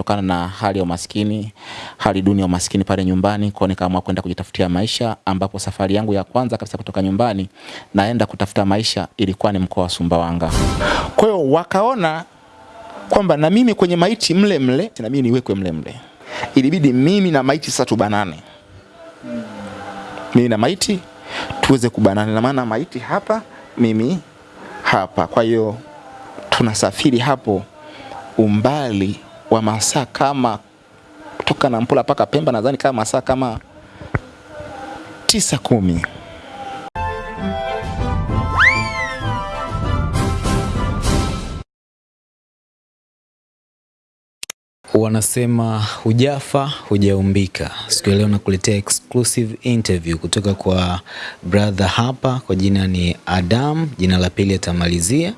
kutokana na hali ya umaskini, hali duni ya umaskini pale nyumbani, kwa nikaamua kwenda kujitafutia maisha, ambapo safari yangu ya kwanza kabisa kutoka nyumbani naenda kutafuta maisha ilikuwa ni mkoa wa Sumbawanga. Kwa hiyo wakaona kwamba na mimi kwenye maiti mle mle na mimi niwekwe mle mle. Ilibidi mimi na maiti sasa tubanane. Mimi na maiti tuweze kubanana, na maana maiti hapa, mimi hapa. Kwa hiyo tunasafiri hapo umbali wa masaa kama kutoka Nampula mpaka Pemba, nadhani kama masaa kama tisa kumi. Wanasema hujafa hujaumbika. Siku ya leo nakuletea exclusive interview kutoka kwa brother hapa, kwa jina ni Adam, jina la pili atamalizia.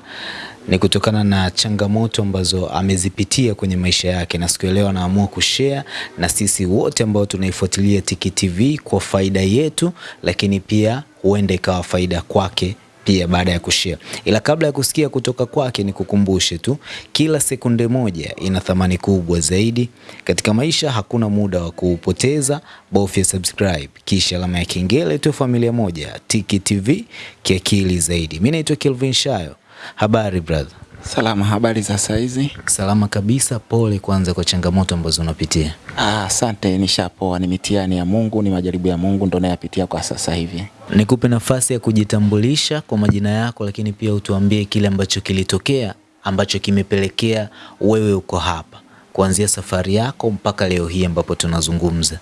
Ni kutokana na changamoto ambazo amezipitia kwenye maisha yake, na siku leo anaamua kushare na sisi wote ambao tunaifuatilia Tiki TV kwa faida yetu, lakini pia huenda ikawa faida kwake pia baada ya kushare. Ila kabla ya kusikia kutoka kwake, ni kukumbushe tu, kila sekunde moja ina thamani kubwa zaidi katika maisha. Hakuna muda wa kuupoteza, bofya subscribe kisha alama ya kengele tu. Familia moja, Tiki TV, kiakili zaidi. Mimi naitwa Kelvin Shayo. Habari brother? Salama, habari za saizi? Salama kabisa. Pole kwanza kwa changamoto ambazo unapitia. Ah, asante, nishapoa. Ni mitihani ya Mungu, ni majaribu ya Mungu ndo nayapitia kwa sasa hivi. Nikupe nafasi ya kujitambulisha kwa majina yako, lakini pia utuambie kile ambacho kilitokea ambacho kimepelekea wewe uko hapa kuanzia safari yako mpaka leo hii ambapo tunazungumza.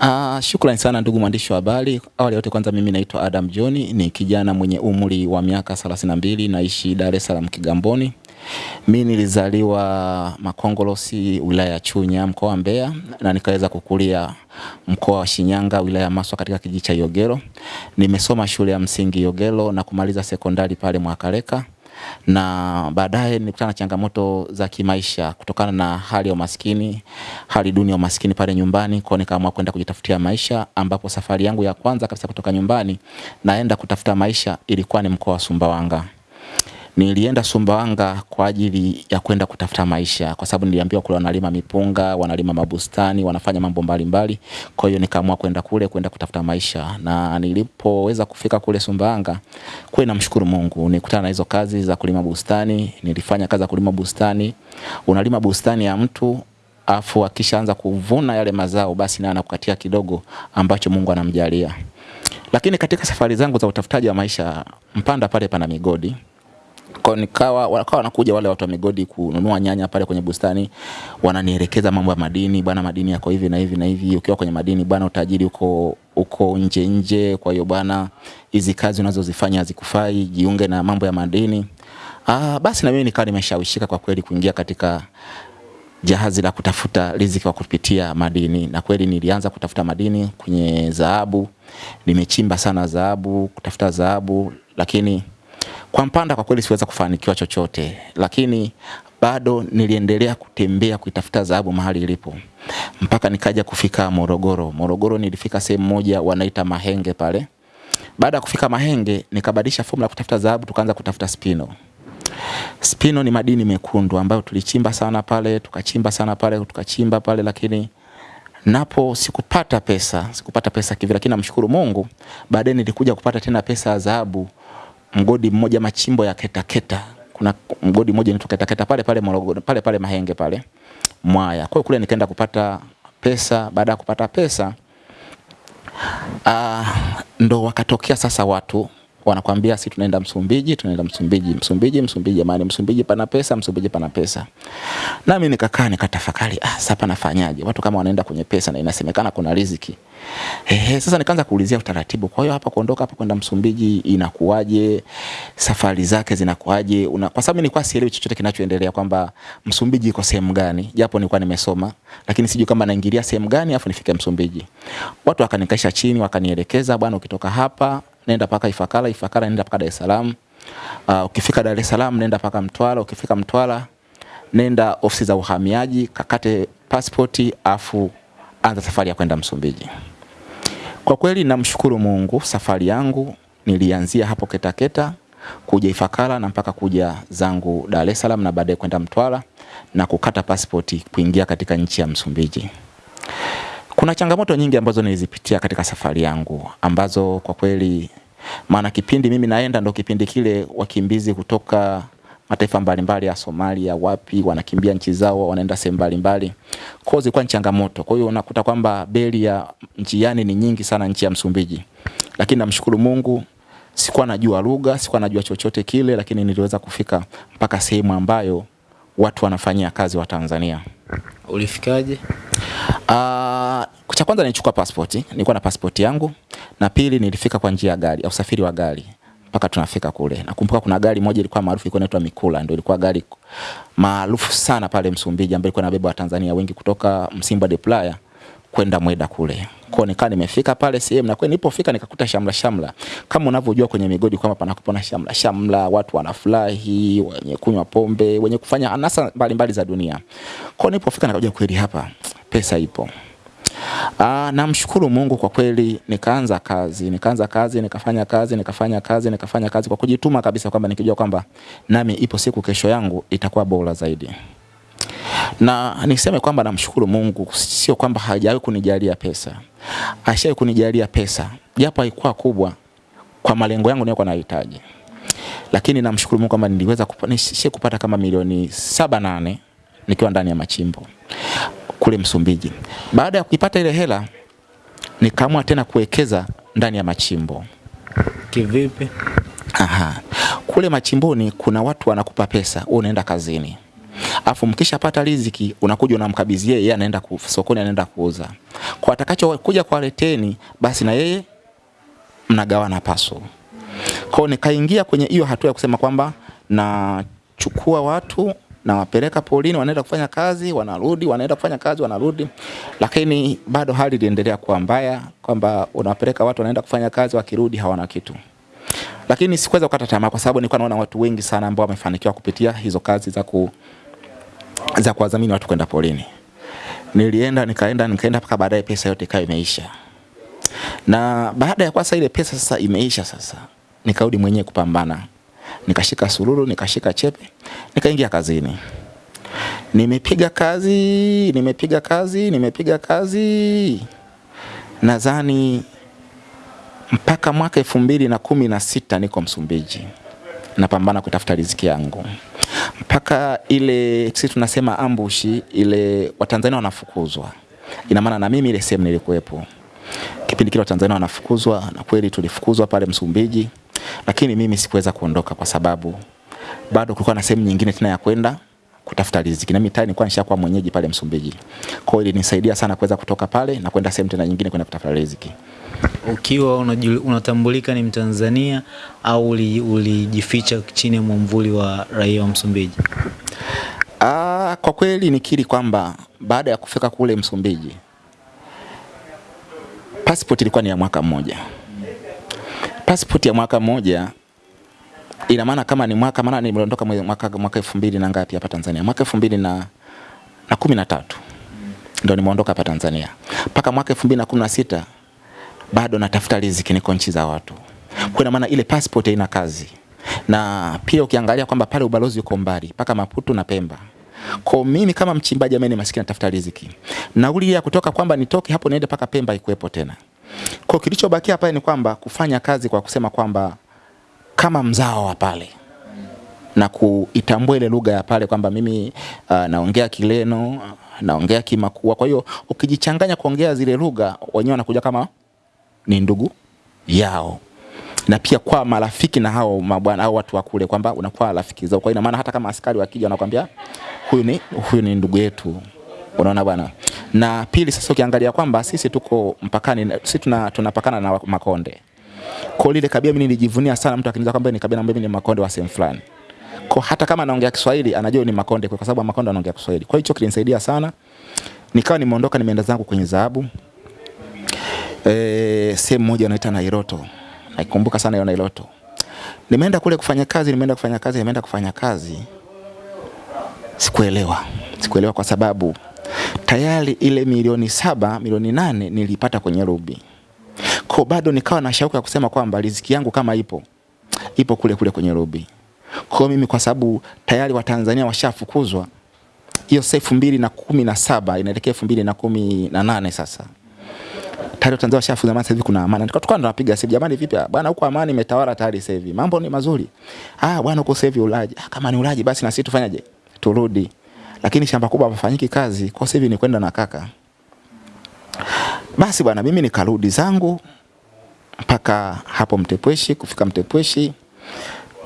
Ah, shukrani sana ndugu mwandishi wa habari. Awali yote kwanza mimi naitwa Adam John, ni kijana mwenye umri wa miaka 32 naishi Dar es Salaam Kigamboni. Mi nilizaliwa Makongolosi wilaya ya Chunya mkoa wa Mbeya na nikaweza kukulia mkoa wa Shinyanga wilaya ya Maswa katika kijiji cha Yogero. Nimesoma shule ya msingi Yogero na kumaliza sekondari pale Mwakaleka na baadaye nilikutana na changamoto za kimaisha kutokana na hali ya umaskini, hali duni ya umaskini pale nyumbani, kwa nikaamua kwenda kujitafutia maisha, ambapo safari yangu ya kwanza kabisa kutoka nyumbani naenda kutafuta maisha ilikuwa ni mkoa wa Sumbawanga. Nilienda Sumbawanga kwa ajili ya kwenda kutafuta maisha kwa sababu niliambiwa kule wanalima mipunga, wanalima mabustani, wanafanya mambo mbalimbali. Kwa hiyo nikaamua kwenda kule kwenda kutafuta maisha. Na nilipoweza kufika kule Sumbawanga, kweli namshukuru Mungu. nikutana na hizo kazi za kulima bustani, nilifanya kazi za kulima bustani. Unalima bustani ya mtu afu akishaanza kuvuna yale mazao basi naye anakukatia kidogo ambacho Mungu anamjalia. Lakini katika safari zangu za utafutaji wa maisha, Mpanda pale pana migodi kwa nikawa wakawa wanakuja wale watu wa migodi kununua nyanya pale kwenye bustani, wananielekeza mambo ya madini, bwana, madini yako hivi na hivi na hivi. Ukiwa kwenye madini bwana, utajiri uko uko nje nje. Kwa hiyo bwana, hizi kazi unazozifanya hazikufai, jiunge na mambo ya madini. Ah, basi na mimi nikawa nimeshawishika kwa kweli kuingia katika jahazi la kutafuta riziki kwa kupitia madini, na kweli nilianza kutafuta madini kwenye dhahabu. Nimechimba sana dhahabu, kutafuta dhahabu, lakini kwa Mpanda kwa kweli siweza kufanikiwa chochote, lakini bado niliendelea kutembea kuitafuta dhahabu mahali ilipo mpaka nikaja kufika Morogoro. Morogoro nilifika sehemu moja wanaita Mahenge pale. Baada ya kufika Mahenge nikabadilisha fomula kutafuta dhahabu, tukaanza kutafuta spino. Spino ni madini mekundu ambayo tulichimba sana pale, tukachimba sana pale, tukachimba pale, lakini napo sikupata pesa, sikupata pesa kivile, lakini namshukuru Mungu, baadaye nilikuja kupata tena pesa ya dhahabu mgodi mmoja machimbo ya Ketaketa Keta. Kuna mgodi mmoja unaitwa Ketaketa Keta pale pale Morogoro, pale pale Mahenge pale Mwaya. Kwa kule nikaenda kupata pesa. Baada ya kupata pesa uh, ndo wakatokea sasa watu wanakwambia si tunaenda Msumbiji, tunaenda Msumbiji, Msumbiji, Msumbiji, jamani, Msumbiji pana pesa, Msumbiji pana pesa. Nami nikakaa nikatafakari, ah, sasa panafanyaje? Watu kama wanaenda kwenye pesa na inasemekana kuna riziki. Ehe, sasa nikaanza kuulizia utaratibu. Kwa hiyo hapa kuondoka hapa kwenda Msumbiji inakuwaje? Safari zake zinakuwaje? Una, kwa sababu nilikuwa sielewi chochote kinachoendelea kwamba Msumbiji iko sehemu gani, japo nilikuwa nimesoma, lakini sijui kama naingilia sehemu gani afu nifike Msumbiji. Watu wakanikaisha chini, wakanielekeza, bwana, ukitoka hapa nenda paka Ifakara, Ifakara nenda paka Dar es Salaam. Uh, ukifika Dar es Salaam nenda paka Mtwara, ukifika Mtwara nenda ofisi za uhamiaji, kakate pasipoti afu anza safari ya kwenda Msumbiji. Kwa kweli namshukuru Mungu, safari yangu nilianzia hapo Ketaketa kuja Ifakara na mpaka kuja zangu Dar es Salaam na baadaye kwenda Mtwara na kukata pasipoti kuingia katika nchi ya Msumbiji. Kuna changamoto nyingi ambazo nilizipitia katika safari yangu ambazo kwa kweli, maana kipindi mimi naenda ndo kipindi kile wakimbizi kutoka mataifa mbalimbali ya Somalia wapi wanakimbia nchi zao wanaenda sehemu mbalimbali. Kwa hiyo zilikuwa ni changamoto. Kwa hiyo unakuta kwamba beli ya njiani ni nyingi sana nchi ya Msumbiji. Lakini namshukuru Mungu sikuwa najua lugha, sikuwa najua chochote kile lakini niliweza kufika mpaka sehemu ambayo watu wanafanyia kazi wa Tanzania. Ulifikaje? Uh, cha kwanza nilichukua pasipoti, nilikuwa na pasipoti yangu na pili nilifika kwa njia ya gari, au usafiri wa gari mpaka tunafika kule. Nakumbuka kuna gari moja ilikuwa maarufu ilikuwa inaitwa Mikula, ndio ilikuwa gari maarufu sana pale Msumbiji ambayo ilikuwa inabeba Watanzania wengi kutoka Msimba de Playa kwenda Mweda kule. Kwa nikaa nimefika pale sehemu na kweli nilipofika nikakuta shamla shamla. Kama unavyojua kwenye migodi kwamba panakupona shamla shamla, watu wanafurahi, wenye kunywa pombe, wenye kufanya anasa mbalimbali za dunia. Kwa nilipofika nikaja kweli hapa pesa ipo. Aa, namshukuru Mungu kwa kweli, nikaanza kazi, nikaanza kazi, nikafanya kazi, nikafanya kazi, nikafanya kazi kwa kujituma kabisa, kwamba nikijua kwamba nami ipo siku kesho yangu itakuwa bora zaidi. Na niseme kwamba namshukuru Mungu, sio kwamba hajawahi kunijalia pesa, ashawahi kunijalia pesa, japo haikuwa kubwa kwa malengo yangu niliyokuwa nahitaji, lakini namshukuru Mungu kwamba niliweza kupata, kupata kama milioni saba nane nikiwa ndani ya machimbo kule Msumbiji. Baada ya kuipata ile hela, nikaamua tena kuwekeza ndani ya machimbo. Kivipi? Aha. Kule machimboni kuna watu wanakupa pesa, wewe unaenda kazini. Afu mkishapata riziki unakuja unamkabidhi yeye, yeye anaenda sokoni anaenda kuuza. Kwa atakacho kuja kwa leteni basi na yeye mnagawana paso. Kwa nikaingia kwenye hiyo hatua ya kusema kwamba nachukua watu nawapeleka polini, wanaenda kufanya kazi, wanarudi, wanaenda kufanya kazi, wanarudi. Lakini bado hali iliendelea kuwa mbaya, kwamba unawapeleka watu wanaenda kufanya kazi, wakirudi hawana kitu. Lakini sikuweza kukata tamaa, kwa sababu nilikuwa naona watu wengi sana ambao wamefanikiwa kupitia hizo kazi za ku za kuwadhamini watu kwenda polini. Nilienda nikaenda nikaenda mpaka baadaye pesa yote ikawa imeisha. Na baada ya kwasa ile pesa sasa imeisha sasa, nikarudi mwenyewe kupambana nikashika sururu nikashika chepe, nikaingia kazini. Nimepiga kazi, nimepiga kazi, nimepiga kazi, nadhani mpaka mwaka elfu mbili na kumi na sita niko Msumbiji. Napambana kutafuta riziki yangu. Mpaka ile sisi tunasema ambushi ile Watanzania wanafukuzwa. Ina maana na mimi ile sehemu nilikuwepo. Kipindi kile Watanzania wanafukuzwa, na kweli tulifukuzwa pale Msumbiji lakini mimi sikuweza kuondoka kwa sababu bado kulikuwa na sehemu nyingine tena ya kwenda kutafuta riziki, na mimi tayari nilikuwa nishakuwa mwenyeji pale Msumbiji. Kwa hiyo ilinisaidia sana kuweza kutoka pale na kwenda sehemu tena nyingine kwenda kutafuta riziki. Ukiwa unatambulika ni Mtanzania au ulijificha uli chini ya mwamvuli wa raia wa Msumbiji? Aa, kwa kweli nikiri kwamba baada ya kufika kule Msumbiji passport ilikuwa ni ya mwaka mmoja passport ya mwaka mmoja ina maana kama ni mwaka maana nimeondoka mwaka mwaka 2000 na ngapi hapa Tanzania? Mwaka 2000 na na kumi na tatu. Ndio nimeondoka hapa Tanzania. Paka mwaka 2016 bado natafuta riziki niko nchi za watu. Kwa maana ile passport haina kazi. Na pia ukiangalia kwamba pale ubalozi uko mbali paka Maputo na Pemba. Kwa mimi kama mchimbaji ambaye ni maskini natafuta riziki. Nauli ya kutoka kwamba nitoke hapo niende paka Pemba ikuepo tena kwa kilichobakia pale ni kwamba kufanya kazi kwa kusema kwamba kama mzao wa pale na kuitambua ile lugha ya pale kwamba mimi uh, naongea Kileno, naongea Kimakua. Kwa hiyo ukijichanganya kuongea zile lugha, wenyewe wanakuja kama ni ndugu yao na pia kwa marafiki na hao mabwana au watu wa kule kwamba unakuwa rafiki zao. Kwa ina maana hata kama askari wakija wanakuambia huyu ni huyu ni ndugu yetu. Unaona bwana. Na pili sasa ukiangalia kwamba sisi tuko mpakani, sisi tuna tunapakana na Makonde. Kwa lile kabila mimi nilijivunia sana mtu akiniza kwamba ni kabila ambaye ni Makonde wa sehemu fulani. Kwa hata kama anaongea Kiswahili anajua ni Makonde kwa sababu Makonde anaongea Kiswahili. Kwa hicho kilinisaidia sana. Nikawa nimeondoka nimeenda zangu kwenye dhahabu. Eh, sehemu moja inaitwa Nairoto. Naikumbuka sana hiyo Nairoto. Nimeenda kule kufanya kazi, nimeenda kufanya kazi, nimeenda kufanya kazi. Sikuelewa. Sikuelewa kwa sababu tayari ile milioni saba, milioni nane nilipata kwenye rubi. Kwa bado nikawa na shauku ya kusema kwamba riziki yangu kama ipo ipo kule kule kwenye rubi Kwa mimi kwa sababu tayari Watanzania washafukuzwa hiyo sasa elfu mbili na kumi na saba inaelekea elfu mbili na kumi na nane sasa tayari Tanzania washafuza maana sasa hivi kuna amani. Tukawa tunapiga sasa jamani, vipi bwana, huko amani imetawala tayari sasa hivi, mambo ni mazuri. Ah bwana, huko sasa hivi ulaji. Ah, kama ni ulaji basi na sisi tufanyaje? Turudi. Lakini shamba kubwa hapafanyiki kazi, kwa sasa hivi ni kwenda na kaka. Basi bwana, mimi nikarudi zangu mpaka hapo Mtepweshi. Kufika Mtepweshi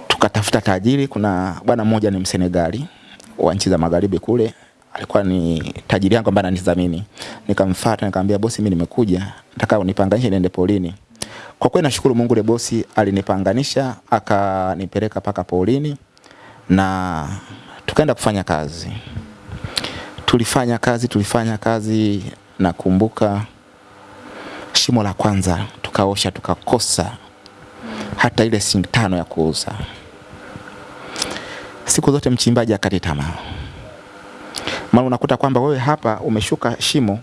tukatafuta tajiri. Kuna bwana mmoja ni Msenegali wa nchi za magharibi kule, alikuwa ni tajiri yangu ambaye ananidhamini. Nikamfuata nikamwambia, bosi, mimi nimekuja, nataka unipanganishe niende polini. Kwa kweli nashukuru Mungu, le bosi alinipanganisha akanipeleka paka polini na tukaenda kufanya kazi. Tulifanya kazi, tulifanya kazi, nakumbuka shimo la kwanza tukaosha, tukakosa hata ile singi tano ya kuuza. Siku zote mchimbaji akati tamaa, maana unakuta kwamba wewe hapa umeshuka shimo,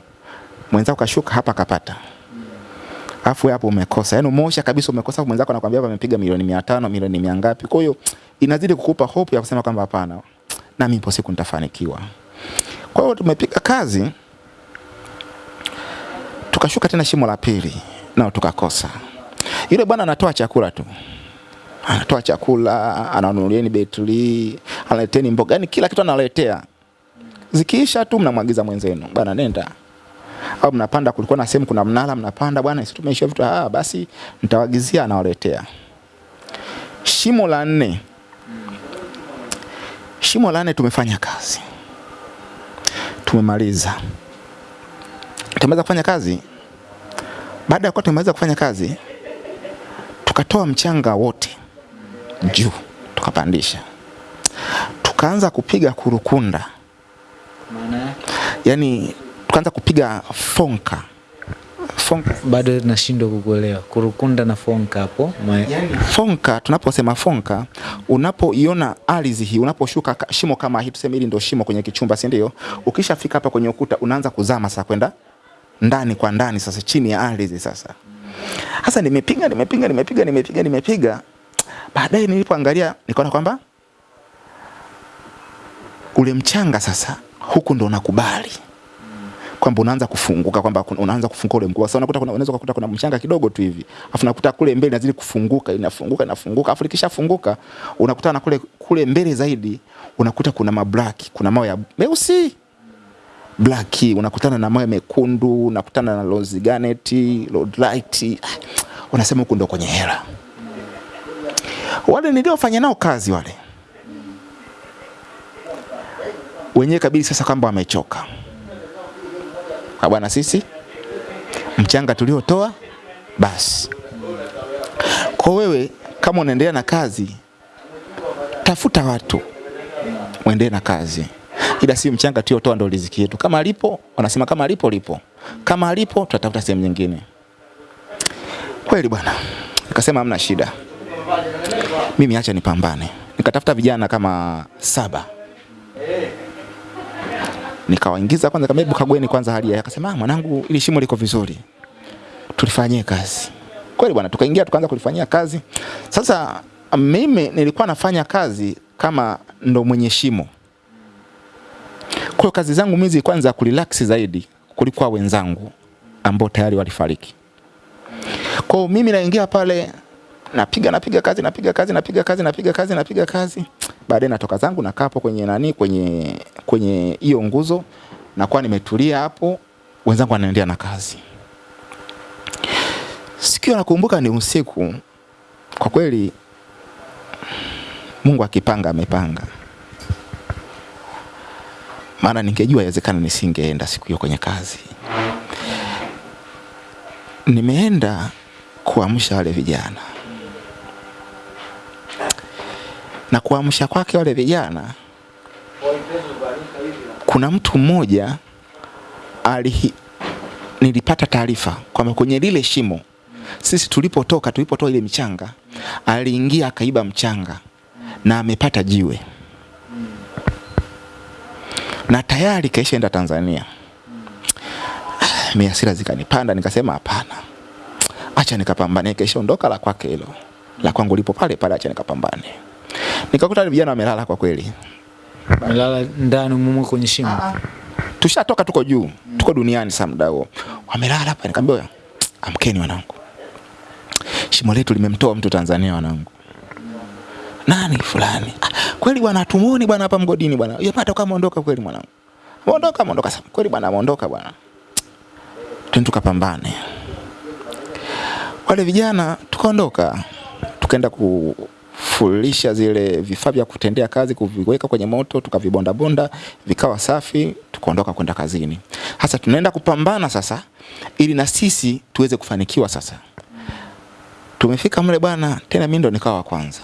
mwenzako kashuka hapa kapata, afu hapo umekosa, yani umeosha kabisa, umekosa, mwenzako anakuambia hapa amepiga milioni mia tano milioni mia ngapi. Kwa hiyo inazidi kukupa hope ya kusema kwamba hapana, na mimi siku nitafanikiwa. Kwa hiyo tumepiga kazi, tukashuka tena shimo la pili, nao tukakosa. Yule bwana anatoa chakula tu, anatoa chakula, ananunulieni betri, analeteni mboga, yani kila kitu analetea. Zikiisha tu mnamwagiza mwenzenu, bwana nenda au mnapanda, kulikuwa na sehemu kuna mnala, mnapanda bwana, sisi tumeisha vitu, ah, basi nitawagizia, anawaletea. Shimo la nne, shimo la nne tumefanya kazi, tumemaliza, tumeweza kufanya kazi. Baada ya kuwa tumeweza kufanya kazi, tukatoa mchanga wote juu, tukapandisha, tukaanza kupiga kurukunda, Maana yake? Yani tukaanza kupiga fonka fonka bado nashindwa kukuelewa. Kurukunda na fonka hapo. ma- fonka tunaposema fonka unapoiona ardhi hii unaposhuka shimo kama hii tuseme hili ndio shimo kwenye kichumba si ndio ukishafika hapa kwenye ukuta unaanza kuzama sasa kwenda ndani kwa ndani sasa chini ya ardhi sasa sasa nimepiga nimepiga nimepiga nimepiga nimepiga baadaye nilipoangalia nikaona kwamba ule mchanga sasa huku ndo nakubali kwamba unaanza kufunguka kwamba unaanza kufunguka ule mguu. Sasa unakuta kuna unaweza kukuta kuna mchanga kidogo tu hivi. Alafu unakuta kule mbele inazidi kufunguka, inafunguka, inafunguka. Afu likishafunguka unakutana kule kule mbele zaidi unakuta kuna mablack, kuna mawe ya meusi black, unakutana na mawe mekundu, unakutana na rose garnet, rhodolite. light. Unasema huku ndo kwenye hela. Wale niliofanya nao kazi wale wenyewe kabili sasa kwamba wamechoka Ah, bwana, sisi mchanga tuliotoa basi. Kwa wewe kama unaendelea na kazi, tafuta watu uendelee na kazi, ila si mchanga tuliotoa ndo riziki yetu. Kama alipo wanasema kama alipo lipo, kama alipo tutatafuta sehemu nyingine. Kweli bwana, nikasema hamna shida, mimi acha nipambane. Nikatafuta vijana kama saba nikawaingiza kwanza, kama hebu kagueni kwanza hali yake. akasema ah, mwanangu, ili shimo liko vizuri, tulifanyie kazi. Kweli bwana, tukaingia tukaanza kulifanyia kazi. Sasa mimi nilikuwa nafanya kazi kama ndo mwenye shimo, kwa kazi zangu mimi zilikuwa ni za kurelax zaidi kuliko wenzangu ambao tayari walifariki. Kwa mimi naingia pale napiga napiga kazi napiga kazi napiga kazi napiga kazi napiga kazi baadaye natoka zangu nakaa hapo kwenye nani kwenye kwenye hiyo nguzo nakuwa nimetulia hapo wenzangu wanaendelea na kazi. Sikio nakumbuka ni usiku kwa kweli Mungu akipanga amepanga. Maana ningejua yawezekana nisingeenda siku hiyo kwenye kazi. Nimeenda kuamsha wale vijana na kuamsha kwake wale vijana, kuna mtu mmoja alihi, nilipata taarifa kwamba kwenye lile shimo sisi tulipotoka, tulipotoa ile michanga, aliingia akaiba mchanga na amepata jiwe na tayari kaishaenda Tanzania. Mimi hasira zikanipanda, nikasema hapana, acha nikapambane, kaishaondoka la kwake hilo. la kwangu lipo pale pale, acha nikapambane. Nikakuta ni vijana wamelala kwa kweli, Wamelala ndani mumo kwenye shimo. tushatoka tuko juu, tuko duniani saa muda huo, wamelala hapa. Nikamwambia amkeni wanangu, shimo letu limemtoa mtu Tanzania wanangu. Nani fulani? Ah, kweli bwana, tumuone bwana hapa mgodini bwana. Yeye pata kama ondoka kweli mwanangu. Ameondoka, ameondoka sasa. Kweli bwana, ameondoka bwana. Twende tukapambane. Wale vijana tukaondoka, tukaenda kufulisha zile vifaa vya kutendea kazi, kuviweka kwenye moto, tukavibonda bonda, vikawa safi, tukaondoka kwenda kazini. Hasa tunaenda kupambana sasa, ili na sisi tuweze kufanikiwa sasa. Tumefika mle bwana, tena mimi ndo nikawa wa kwanza.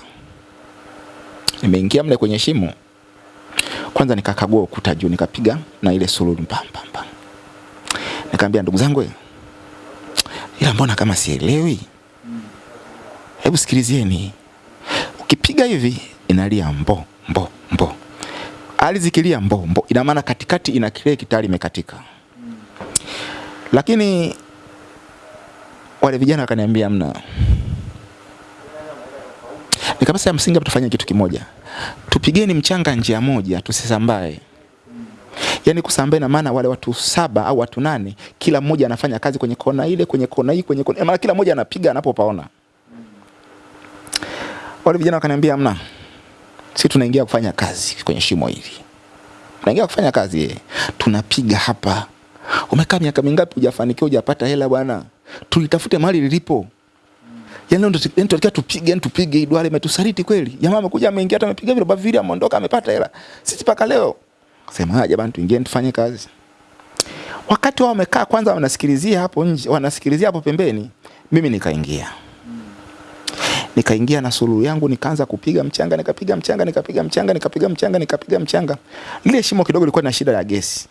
Nimeingia mle kwenye shimo, kwanza nikakagua ukuta juu, nikapiga na ile sululu pam pam pam. Nikamwambia ndugu zangu, ila mbona kama sielewi? Hebu sikilizieni, ukipiga hivi inalia mbo mbo mbo, Hali zikilia mbo mbo, ina maana katikati ina kile kitali imekatika. Lakini wale vijana wakaniambia mna nikabasa ya msingi tufanye kitu kimoja. Tupigeni mchanga njia moja tusisambae. Yaani kusambae na maana wale watu saba au watu nane kila mmoja anafanya kazi kwenye kona ile, kwenye kona hii, kwenye kona. Maana kila mmoja anapiga anapopaona. Wale vijana wakaniambia mna. si tunaingia kufanya kazi kwenye shimo hili. Tunaingia kufanya kazi ye. Tunapiga hapa. Umekaa miaka mingapi hujafanikiwa hujapata hela bwana? Tulitafute mahali lilipo. Yaani ndio yani tunataka tupige, yani tupige hii duara imetusaliti kweli. Jamaa amekuja ameingia hata amepiga vile bavili ameondoka amepata hela. Sisi paka leo. Sema jamani tuingie tufanye kazi. Wakati wao wamekaa kwanza wanasikilizia hapo nje, wanasikilizia hapo pembeni, mimi nikaingia. Nikaingia na suluhu yangu nikaanza kupiga mchanga, nikapiga mchanga, nikapiga mchanga, nikapiga mchanga, nikapiga mchanga. Lile shimo kidogo lilikuwa na shida ya gesi.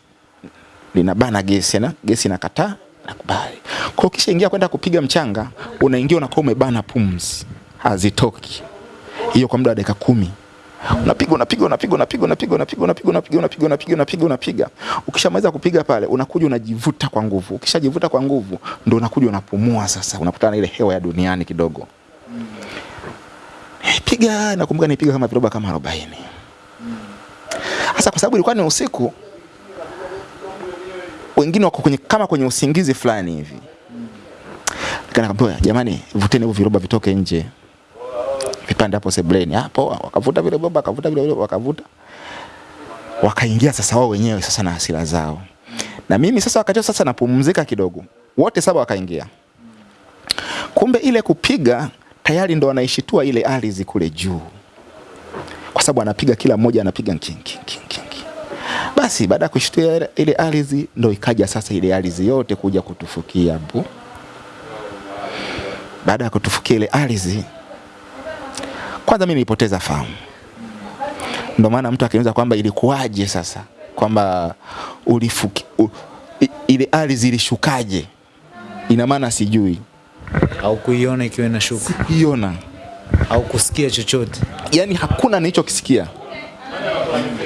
Linabana gesi na gesi inakataa nakubali. Kwa kisha ingia kwenda kupiga mchanga, unaingia unakuwa umebana pumzi, hazitoki. Hiyo kwa muda wa dakika kumi unapiga unapiga unapiga unapiga unapiga unapiga unapiga unapiga unapiga unapiga unapiga unapiga. Ukishamaliza kupiga pale, unakuja unajivuta kwa nguvu. Ukishajivuta kwa nguvu, ndio unakuja unapumua sasa, unakutana ile hewa ya duniani kidogo. Piga nakumbuka nipiga kama viroba kama 40. Sasa kwa sababu ilikuwa ni usiku, wengine wako kwenye kama kwenye usingizi fulani hivi. Nikamwambia jamani, vuteni hivyo viroba vitoke nje. Vipande hapo sebleni. Hapo wakavuta vile viroba, wakavuta vile wakavuta. Wakaingia sasa wao wenyewe sasa na hasira zao. Na mimi sasa wakati sasa napumzika kidogo. Wote saba wakaingia. Kumbe ile kupiga tayari ndo anaishitua ile ardhi kule juu. Kwa sababu anapiga kila mmoja anapiga king king king king. Basi baada ya kushitua ile ardhi ndo ikaja sasa ile ardhi yote kuja kutufukia bu. Baada ya kutufukia ile ardhi, kwanza mimi nilipoteza fahamu. ndo maana mtu akiniuliza kwamba ilikuwaje sasa, kwamba ulifuki u, ile ardhi ilishukaje, ina maana sijui, au kuiona ikiwa inashuka Sikuiona au kusikia chochote. yani hakuna nilichokisikia,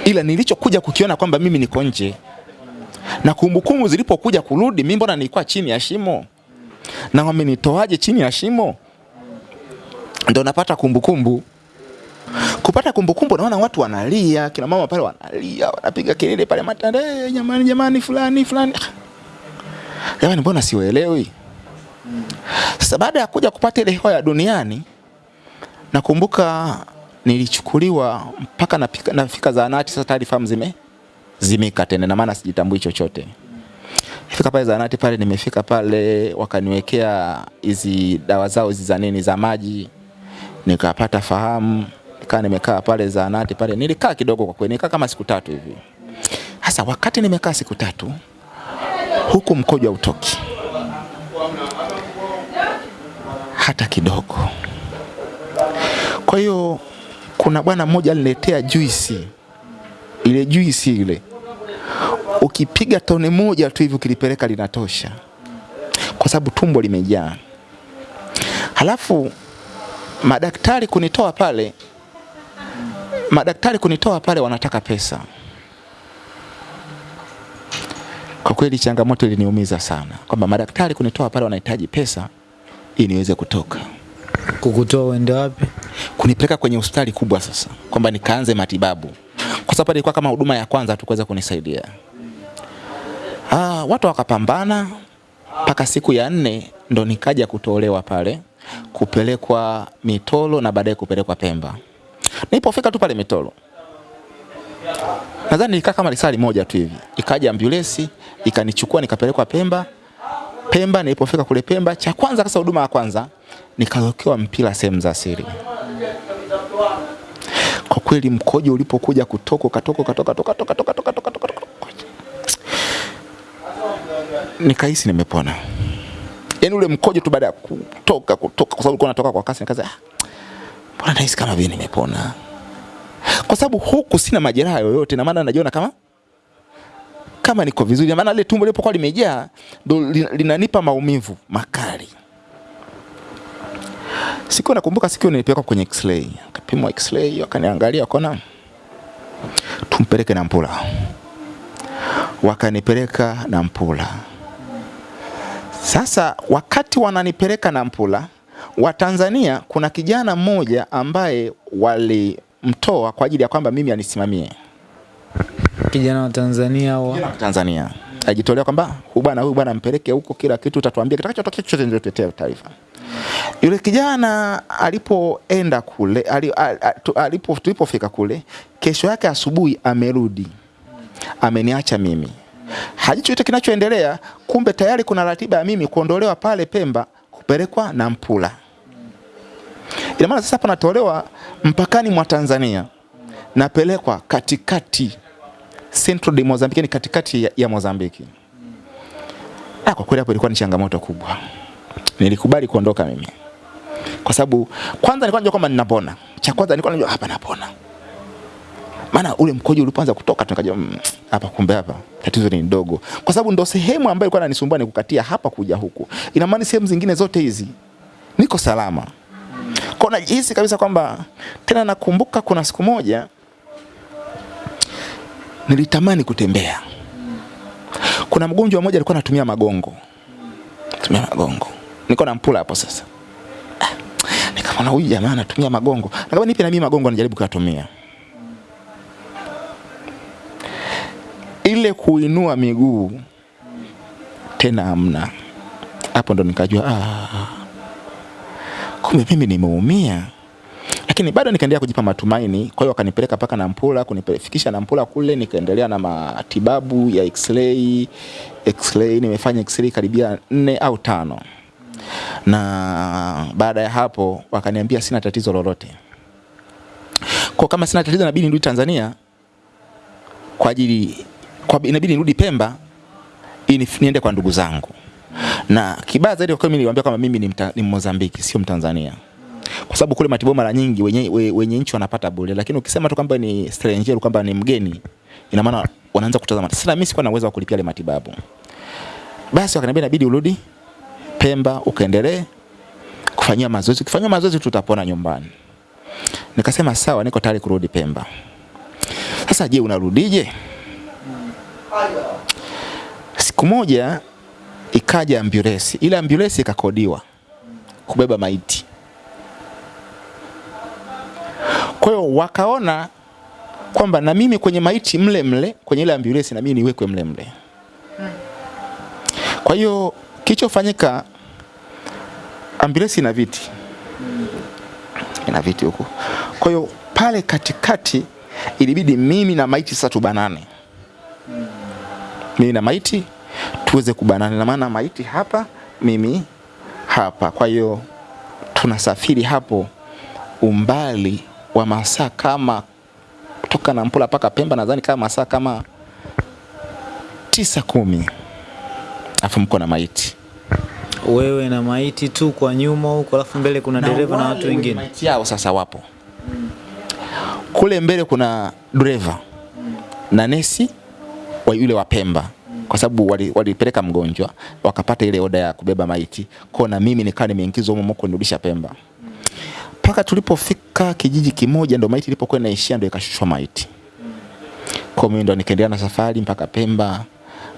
ila nilichokuja kukiona kwamba mimi niko nje, na kumbukumbu zilipokuja kurudi, mimi mbona nilikuwa chini ya shimo na wamenitoaje chini ya shimo? Ndo napata kumbukumbu kupata kumbukumbu, naona watu wanalia, kina mama pale wanalia, wanapiga kelele pale matanda, "Eh, jamani, jamani, fulani fulani. Ah, Jamani, mbona siwaelewi? Sasa baada ya kuja kupata ile hewa ya duniani, nakumbuka nilichukuliwa mpaka nafika, nafika zahanati. Sasa tayari fahamu zime zimika tena, na maana sijitambui chochote. Fika pale zahanati pale, nimefika pale wakaniwekea hizi dawa zao hizi za nini za maji, nikapata fahamu, nikaa nimekaa pale zahanati pale, nilikaa kidogo kwa kweli, nikaa kama siku tatu hivi. Sasa wakati nimekaa siku tatu, huku mkojo hautoki hata kidogo. Kwa hiyo kuna bwana mmoja aliniletea juisi, ile juisi ile ukipiga tone moja tu hivi ukilipeleka linatosha, kwa sababu tumbo limejaa. Halafu madaktari kunitoa pale, madaktari kunitoa pale wanataka pesa. Kwa kweli changamoto iliniumiza sana, kwamba madaktari kunitoa pale wanahitaji pesa ili niweze kutoka. Kukutoa uende wapi? kunipeleka kwenye hospitali kubwa sasa, kwamba nikaanze matibabu, kwa sababu ilikuwa kama huduma ya kwanza tu kuweza kunisaidia. Ah, watu wakapambana mpaka siku ya nne ndo nikaja kutolewa pale kupelekwa Mitolo na baadaye kupelekwa Pemba. Nilipofika tu pale Mitolo, nadhani nilikaa kama lisali moja tu hivi, ikaja ambulance ikanichukua nikapelekwa Pemba. Pemba. Nilipofika kule Pemba, cha kwanza kasa, huduma ya kwanza nikawekewa mpira sehemu za siri. Kwa kweli mkojo ulipokuja kutoka katoka katoka toka toka toka toka toka toka nikahisi nimepona. Yaani ule mkojo tu baada ya kutoka kutoka, kwa sababu ulikuwa unatoka kwa kasi, nikaza ah, mbona nahisi kama vile nimepona, kwa sababu huku sina majeraha yoyote, na maana najiona kama kama niko vizuri, maana ile tumbo lilipokuwa limejaa ndo linanipa maumivu makali. Siku nakumbuka siku nilipelekwa kwenye x-ray, akapimwa x-ray, wakaniangalia wakaona tumpeleke Nampula, wakanipeleka Nampula. Sasa wakati wananipeleka Nampula, Watanzania kuna kijana mmoja ambaye walimtoa kwa ajili ya kwamba mimi anisimamie. Kijana wa Tanzania wa Tanzania ajitolea kwamba huyu bwana huyu bwana mpeleke huko, kila kitu utatuambia, kitakachotokea chochote ndio tutetea taarifa. Yule kijana alipoenda kule alipo tulipofika kule, kesho yake asubuhi amerudi, ameniacha mimi, hajui chochote kinachoendelea. Kumbe tayari kuna ratiba ya mimi kuondolewa pale Pemba kupelekwa na Mpula. Ina maana sasa hapa natolewa mpakani mwa Tanzania, napelekwa katikati Central de Mozambique, ni katikati ya, ya Mozambiki. Ah, kwa kweli hapo ilikuwa ni changamoto kubwa. Nilikubali kuondoka mimi. Kwa sababu kwanza nilikuwa najua kwamba ninapona. Cha kwanza nilikuwa najua hapa napona. Maana ule mkojo ulipoanza kutoka tukajua mm, hapa kumbe hapa tatizo ni ndogo. Kwa sababu ndo sehemu ambayo ilikuwa inanisumbua ni kukatia hapa kuja huku. Ina maana sehemu zingine zote hizi niko salama. Kwa najihisi kabisa kwamba tena nakumbuka kuna siku moja nilitamani kutembea. Kuna mgonjwa mmoja alikuwa anatumia magongo, tumia magongo, niko na mpula hapo sasa. Ah, Nikamwona huyu jamaa anatumia magongo, nikamwambia nipe na mimi magongo nijaribu kuyatumia. Ile kuinua miguu tena hamna. Hapo ndo nikajua ah, kumbe mimi nimeumia lakini bado nikaendelea kujipa matumaini. Kwa hiyo wakanipeleka mpaka Nampula, kunifikisha Nampula kule, nikaendelea na matibabu ya x-ray. X-ray nimefanya x-ray karibia nne au tano, na baada ya hapo wakaniambia sina tatizo lolote. Kwa kama sina tatizo, inabidi nirudi Tanzania kwa ajili kwa, inabidi nirudi Pemba ili niende kwa ndugu zangu, na kibaya zaidi kwa kweli niliwaambia kwamba mimi ni, mta, ni Mozambiki sio Mtanzania kwa sababu kule matibabu mara nyingi wenye, we- wenye nchi wanapata bure, lakini ukisema tu kwamba ni stranger kwamba ni mgeni, ina maana wanaanza kutazama. Sasa mimi sikuwa na uwezo wa kulipia ile matibabu, basi wakaniambia inabidi urudi Pemba ukaendelee kufanyia mazoezi, ukifanyia mazoezi tutapona nyumbani. Nikasema sawa, niko tayari kurudi Pemba. Sasa je, unarudije? Siku moja ikaja ambulance, ile ambulance ikakodiwa kubeba maiti. Kwa hiyo wakaona kwamba na mimi kwenye maiti mle mle kwenye ile ambulance na mimi niwekwe mle mle. Kwa hiyo kilichofanyika, ambulance ina viti, ina viti huko. Kwa hiyo pale katikati ilibidi mimi na maiti sasa tubanane, mimi na maiti tuweze kubanana, na maana maiti hapa, mimi hapa. Kwa hiyo tunasafiri hapo umbali wa masaa kama kutoka Nampula mpaka Pemba, nadhani kama masaa kama tisa kumi, afu mko na maiti. Wewe na maiti tu kwa nyuma huko, alafu mbele kuna dereva na watu wengine. maiti yao sasa wapo. Kule mbele, kuna dereva na nesi wa yule wa Pemba, kwa sababu walipeleka wali- mgonjwa wakapata ile oda ya kubeba maiti. Kwa na mimi nikawa nimeingizwa humo huko nirudisha Pemba mpaka tulipofika kijiji kimoja, ndo maiti ilipokuwa inaishia, ndo ikashushwa maiti. Kwa mimi ndo nikaendelea na safari mpaka Pemba.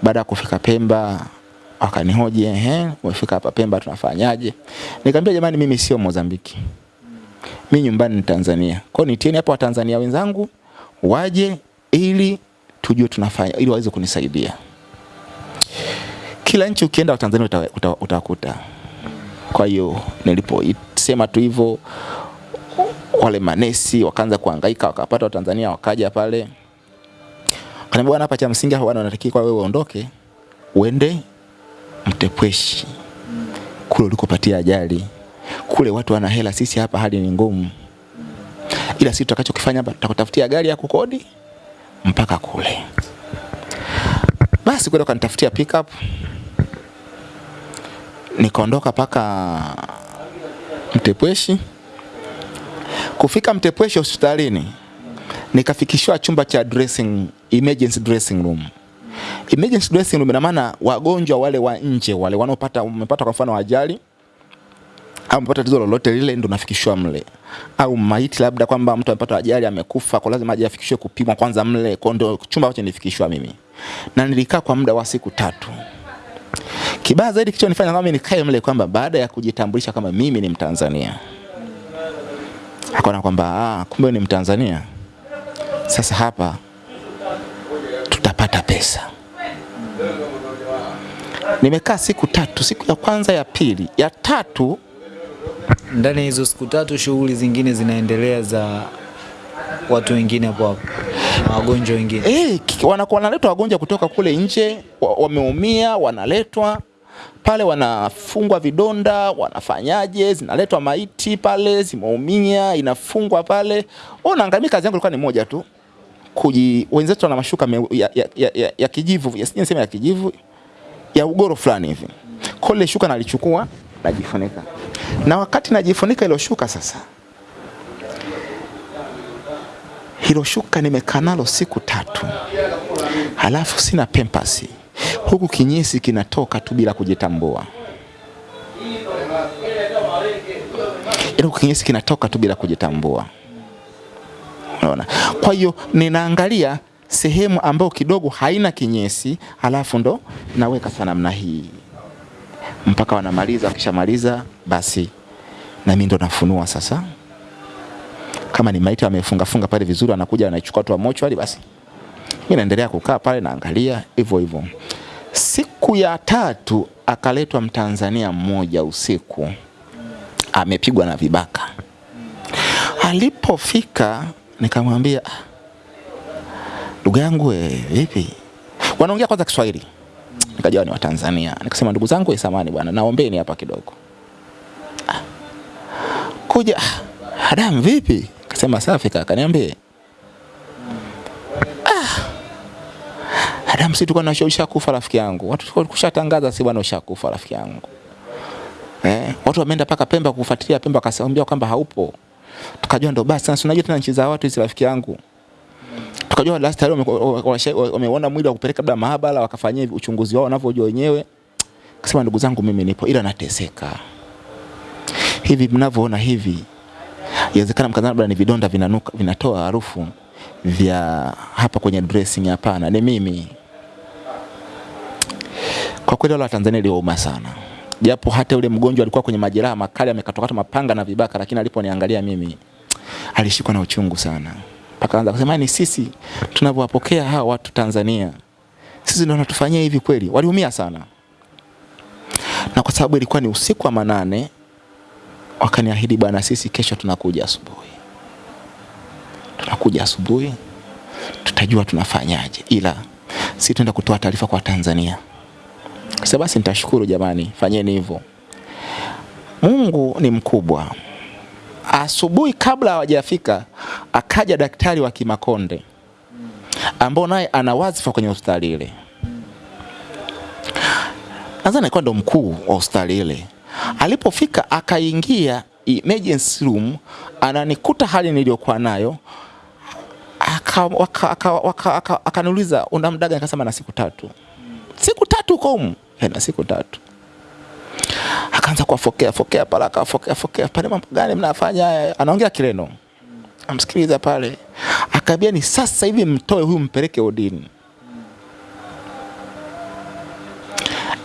Baada ya kufika Pemba, Wakanihoji, ehe, umefika hapa Pemba tunafanyaje? Nikamwambia jamani, mimi sio Mozambiki. Mimi nyumbani ni Tanzania. Kwa hiyo nitieni hapa Watanzania wenzangu waje ili tujue tunafanya ili waweze kunisaidia. Kila nchi ukienda Watanzania uta- uta- utakuta. Kwa hiyo niliposema tu hivyo wale manesi wakaanza kuhangaika wakapata Watanzania wakaja pale. Kaniambia bwana, hapa cha msingi hapa bwana, unatakiwa wewe uondoke uende Mtepweshi kule ulikopatia ajali. Kule watu wana hela, sisi hapa hali ni ngumu, ila sisi tutakachokifanya hapa tutakutafutia gari ya kukodi mpaka kule. Basi kwenda kanitafutia pickup, nikaondoka mpaka Mtepweshi. Kufika Mtepweshi hospitalini, nikafikishwa chumba cha dressing, emergency dressing room. Emergency dressing room ina maana wagonjwa wale wa nje wale wanaopata umepata kwa mfano ajali au umepata tatizo lolote lile ndo nafikishwa mle, au maiti labda kwamba mtu amepata ajali amekufa, kwa lazima aje afikishwe kupimwa kwanza mle, kwa ndo chumba ambacho nilifikishwa mimi, na nilikaa kwa muda wa siku tatu. Kibaya zaidi kilichonifanya kama nikae mle kwamba baada ya kujitambulisha kama mimi ni Mtanzania, akaona kwamba ah, kumbe ni Mtanzania, sasa hapa tutapata pesa. Nimekaa siku tatu, siku ya kwanza, ya pili, ya tatu. Ndani ya hizo siku tatu shughuli zingine zinaendelea za watu wengine hapo hapo wagonjwa wengine. Eh, wanakuwa wanaletwa wagonjwa kutoka kule nje, wameumia, wanaletwa pale, wanafungwa vidonda, wanafanyaje, zinaletwa maiti pale, zimeumia, inafungwa pale. Unaangalia, kazi yangu ilikuwa ni moja tu, kuji wenzetu wana mashuka me, ya, ya, ya, ya, ya kijivu, ya, sijui ya kijivu, ya ugoro fulani hivi. kole shuka nalichukua, najifunika, na wakati najifunika ilo shuka sasa hilo shuka nimekaa nalo siku tatu, halafu sina pempasi, huku kinyesi kinatoka tu bila kujitambua. Yaani kinyesi kinatoka tu bila kujitambua. Unaona? Kwa hiyo ninaangalia sehemu ambayo kidogo haina kinyesi, halafu ndo naweka namna hii mpaka wanamaliza. Wakishamaliza basi na mimi ndo nafunua sasa kama ni maiti amefunga funga pale vizuri, anakuja anachukua tu mochwari, basi mimi naendelea kukaa pale naangalia hivyo hivyo. Siku ya tatu akaletwa Mtanzania mmoja usiku, amepigwa na vibaka. Alipofika nikamwambia, "Ah, ndugu yangu vipi? Wanaongea kwanza Kiswahili, nikajua ni Watanzania. Nikasema ndugu zangu, we, samani bwana, naombeni hapa kidogo. Ah, kuja "Ah, Adam vipi? Kasema safi kaka, niambie. Ah. Adam si tulikuwa tunashauri ushakufa rafiki yangu. Watu tulikuwa kushatangaza si bwana ushakufa rafiki yangu. Eh, watu wameenda paka Pemba kufuatilia Pemba akasaambia kwamba haupo. Tukajua ndo basi sasa unajua tena nchi za watu hizi rafiki yangu. Tukajua last time wameona mwili wa kupeleka labda maabara wakafanyia uchunguzi wao wanavyojua wenyewe. Kasema ndugu zangu mimi nipo ila nateseka. Hivi mnavyoona hivi inawezekana mkadhani labda ni vidonda vinanuka, vinatoa harufu vya hapa kwenye dressing. Hapana, ni mimi. Kwa kweli wale wa Tanzania liwauma sana, japo hata yule mgonjwa alikuwa kwenye majeraha makali, amekatwakatwa mapanga na vibaka, lakini aliponiangalia mimi alishikwa na uchungu sana, mpaka anza kusema ni sisi tunavyowapokea hawa watu Tanzania, sisi ndio wanatufanyia hivi kweli. Waliumia sana, na kwa sababu ilikuwa ni usiku wa manane wakaniahidi bwana, sisi kesho tunakuja asubuhi, tunakuja asubuhi, tutajua tunafanyaje, ila si tuenda kutoa taarifa kwa Tanzania. Sasa basi, nitashukuru jamani, fanyeni hivyo. Mungu ni mkubwa. Asubuhi kabla hawajafika, akaja daktari wa Kimakonde ambao naye ana wadhifa kwenye hospitali ile, nadhani alikuwa ndo mkuu wa hospitali ile Alipofika akaingia emergency room, ananikuta hali niliyokuwa nayo, akaniuliza una muda gani? Nikasema na siku tatu. Siku tatu uko humu? Na siku tatu. Akaanza kuwafokea fokea pale, akafokea fokea pale, mambo gani mnafanya? Anaongea Kireno, amsikiliza pale, akaambia ni sasa hivi mtoe huyu mpeleke odini.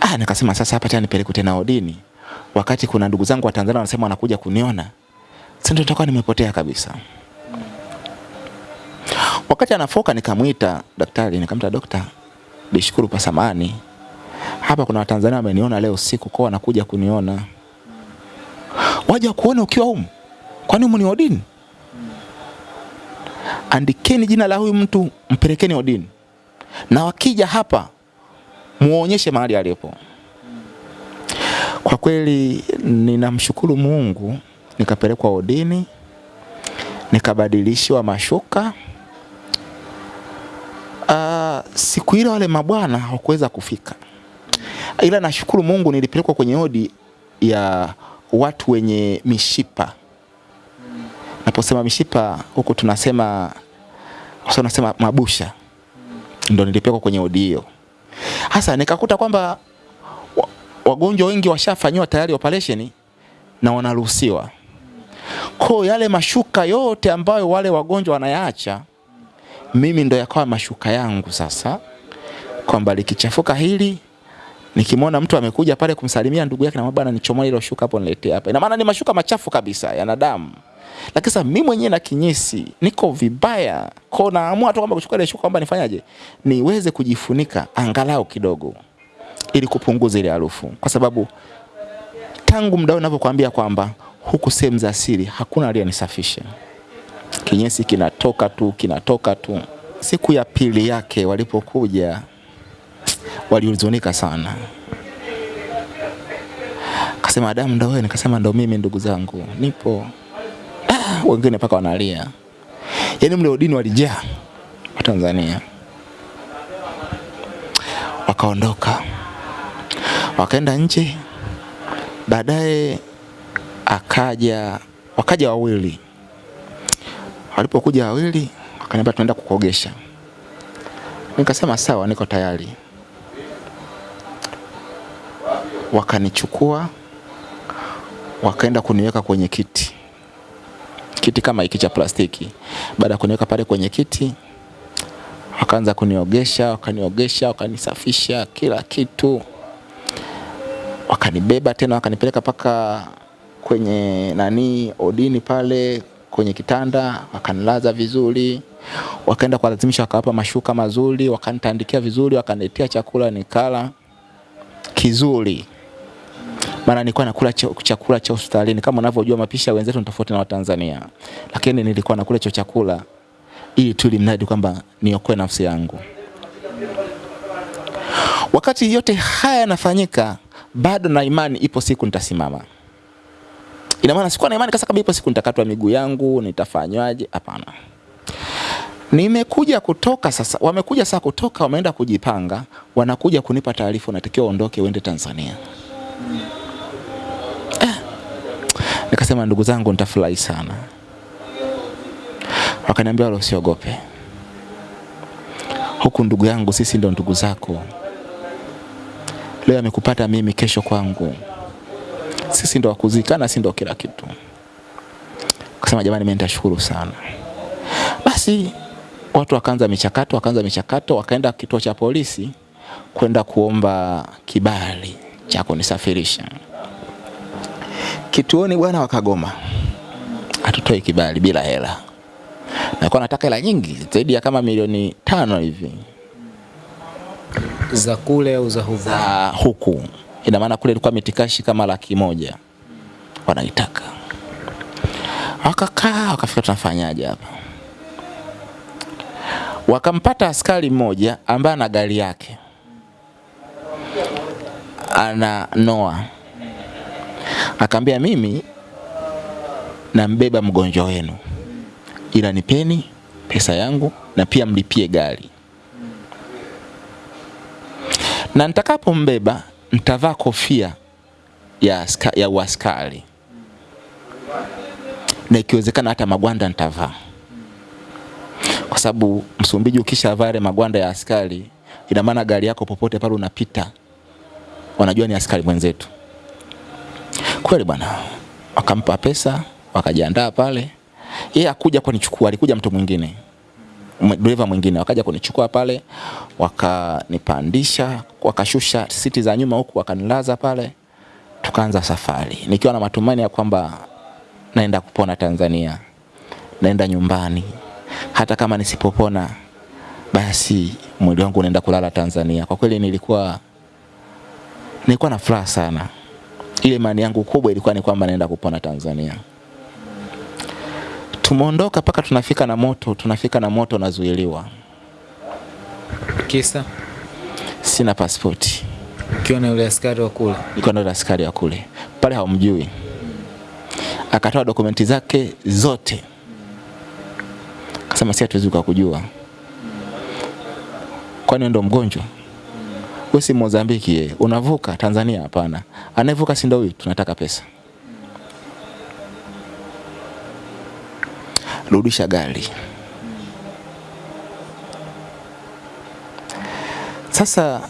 Ah, nikasema sasa hapa tena nipeleke tena odini. Wakati kuna ndugu zangu wa Tanzania wanasema wanakuja kuniona. Sasa ndio nitakuwa nimepotea kabisa. Wakati anafoka nikamwita daktari, nikamta dokta, nishukuru kwa samani. Hapa kuna Watanzania wameniona leo siku kwa wanakuja kuniona. Waje kuona ukiwa humu. Kwani humu ni odini? Andikeni jina la huyu mtu, mpelekeni odini. Na wakija hapa muonyeshe mahali alipo. Kwa kweli ninamshukuru Mungu, nikapelekwa odini, nikabadilishiwa mashuka. Uh, siku ile wale mabwana hawakuweza kufika, ila nashukuru Mungu nilipelekwa kwenye odi ya watu wenye mishipa. Naposema mishipa huku tunasema tunasema mabusha, ndo nilipelekwa kwenye odi hiyo. Hasa nikakuta kwamba wa- wagonjwa wengi washafanyiwa tayari operation na wanaruhusiwa. Kwa yale mashuka yote ambayo wale wagonjwa wanayaacha, mimi ndo yakawa mashuka yangu sasa, kwamba likichafuka hili nikimwona mtu amekuja pale kumsalimia ndugu yake na bwana, nichomoe hilo shuka hapo niletee hapa. Ina maana ni mashuka machafu kabisa yana damu. Lakini sasa mimi mwenyewe na kinyesi niko vibaya, kwa naamua tu kwamba kuchukua ile shuka kwamba nifanyaje, niweze kujifunika angalau kidogo, ili kupunguza ile harufu, kwa sababu tangu mdao ninavyokuambia kwamba huku sehemu za siri hakuna aliyenisafisha. Kinyesi kinatoka tu kinatoka tu. Siku ya pili yake walipokuja walihuzunika sana, kasema damu ndo wewe? Nikasema ndo mimi, ndugu zangu, nipo. Ah, wengine mpaka wanalia, yaani mle udini walijaa Watanzania. Wakaondoka wakaenda nje, baadaye akaja wakaja wawili. Walipokuja wawili, wakaniambia tunaenda kukogesha. Nikasema sawa, niko tayari. Wakanichukua wakaenda kuniweka kwenye kiti, kiti kama hiki cha plastiki. Baada ya kuniweka pale kwenye kiti, wakaanza kuniogesha, wakaniogesha, wakanisafisha kila kitu, wakanibeba tena, wakanipeleka paka kwenye nani odini pale kwenye kitanda, wakanilaza vizuri, wakaenda kuwalazimisha, wakawapa mashuka mazuri, wakanitandikia vizuri, wakaniletea chakula nikala kizuri maana nilikuwa nakula chakula cha hospitalini. Kama unavyojua mapishi ya wenzetu ni tofauti na Watanzania, lakini nilikuwa nakula hicho chakula ili tu limradi kwamba niokoe nafsi yangu. Wakati yote haya yanafanyika, bado na imani ipo siku nitasimama. Ina maana sikuwa na imani kasa kama ipo siku nitakatwa miguu yangu, nitafanywaje? Hapana. Nimekuja kutoka sasa, wamekuja sasa kutoka, wameenda kujipanga, wanakuja kunipa taarifa, unatakiwa ondoke uende Tanzania. Eh. Nikasema ndugu zangu, nitafurahi sana. Wakaniambia wala usiogope, huku ndugu yangu, sisi ndo ndugu zako. Leo amekupata mimi, kesho kwangu. Sisi ndo wakuzikana, si ndo kila kitu. Kasema jamani, mimi nitashukuru sana. Basi watu wakaanza michakato, wakaanza michakato, wakaenda kituo cha polisi kwenda kuomba kibali cha kunisafirisha kituoni bwana, wakagoma, hatutoi kibali bila hela. Nilikuwa nataka hela nyingi zaidi ya kama milioni tano hivi za kule au za huku? za huku. Ina maana kule ilikuwa mitikashi kama laki moja wanaitaka. Wakakaa wakafika, tunafanyaje hapa? Wakampata askari mmoja ambaye ana gari yake ana noa akaambia mimi nambeba mgonjwa wenu, ila nipeni pesa yangu na pia mlipie gari, na nitakapombeba nitavaa kofia ya, aska, ya uaskari na ikiwezekana hata magwanda nitavaa, kwa sababu Msumbiji ukishavaa yale magwanda ya askari, ina maana gari yako popote pale unapita wanajua ni askari mwenzetu. Kweli bwana, wakampa pesa, wakajiandaa pale. Yeye akuja kwa nichukua, alikuja mtu mwingine. Dereva mwingine wakaja kunichukua pale, wakanipandisha, wakashusha siti za nyuma huku, wakanilaza pale, tukaanza safari nikiwa na matumaini ya kwamba naenda kupona Tanzania, naenda nyumbani, hata kama nisipopona basi mwili wangu unaenda kulala Tanzania. Kwa kweli nilikuwa nilikuwa na furaha sana. Ile imani yangu kubwa ilikuwa ni kwamba naenda kupona Tanzania. Tumeondoka mpaka tunafika na moto, tunafika na moto nazuiliwa, Kisa sina pasipoti, ukiwa na yule askari wa kule. nilikuwa yule askari wa kule pale, haumjui Akatoa dokumenti zake zote, akasema si hatuwezi kukujua, kwani ndo mgonjwa? Wewe si Mozambiki, ye. unavuka Tanzania? Hapana, anayevuka si ndo huyu, tunataka pesa. Rudisha gari. Sasa